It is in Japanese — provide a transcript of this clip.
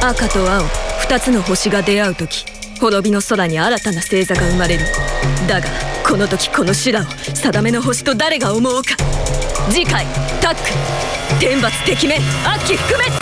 赤と青2つの星が出会う時滅びの空に新たな星座が生まれる。だがこの時この修羅を定めの星と誰が思うか。次回タック天罰敵面悪鬼覆滅